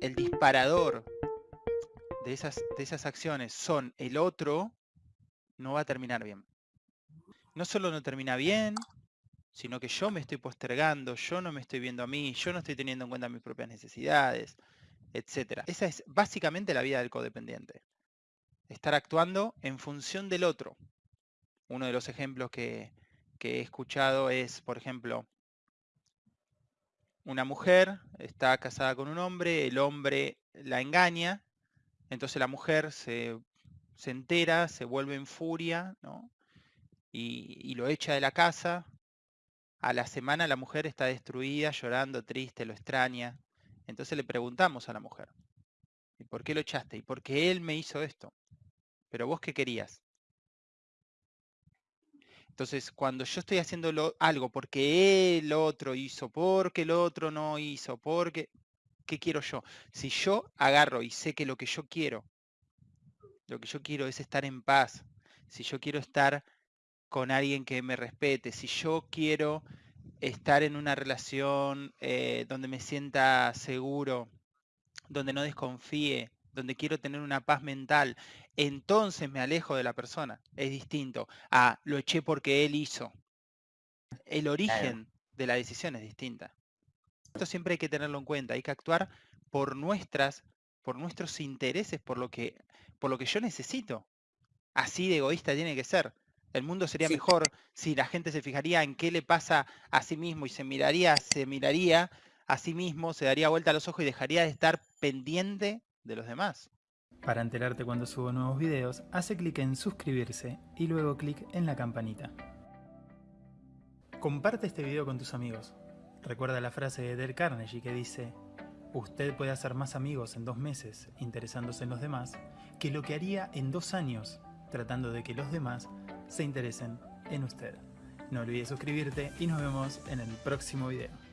el disparador de esas, de esas acciones son el otro, no va a terminar bien. No solo no termina bien, sino que yo me estoy postergando, yo no me estoy viendo a mí, yo no estoy teniendo en cuenta mis propias necesidades, etc. Esa es básicamente la vida del codependiente. Estar actuando en función del otro. Uno de los ejemplos que, que he escuchado es, por ejemplo, una mujer está casada con un hombre, el hombre la engaña, entonces la mujer se, entera, se vuelve en furia, y, lo echa de la casa. A la semana la mujer está destruida, llorando, triste, lo extraña. Entonces le preguntamos a la mujer, ¿y por qué lo echaste? ¿Y por qué él me hizo esto? ¿Pero vos qué querías? Entonces, cuando yo estoy haciendo algo porque el otro hizo, porque el otro no hizo, porque... ¿Qué quiero yo? Si yo agarro y sé que lo que yo quiero, lo que yo quiero es estar en paz, si yo quiero estar con alguien que me respete, si yo quiero estar en una relación eh, donde me sienta seguro, donde no desconfíe, donde quiero tener una paz mental, entonces me alejo de la persona. Es distinto a lo eché porque él hizo. El origen de la decisión es distinta. Esto siempre hay que tenerlo en cuenta. Hay que actuar por nuestras, por nuestros intereses, por lo que, por lo que yo necesito. Así de egoísta tiene que ser. El mundo sería mejor si la gente se fijaría en qué le pasa a sí mismo y se miraría, se miraría a sí mismo, se daría vuelta a los ojos y dejaría de estar pendiente de los demás. Para enterarte cuando subo nuevos videos, hace clic en suscribirse y luego clic en la campanita. Comparte este video con tus amigos. Recuerda la frase de Del Carnegie que dice Usted puede hacer más amigos en dos meses interesándose en los demás que lo que haría en dos años tratando de que los demás se interesen en usted. No olvides suscribirte y nos vemos en el próximo video.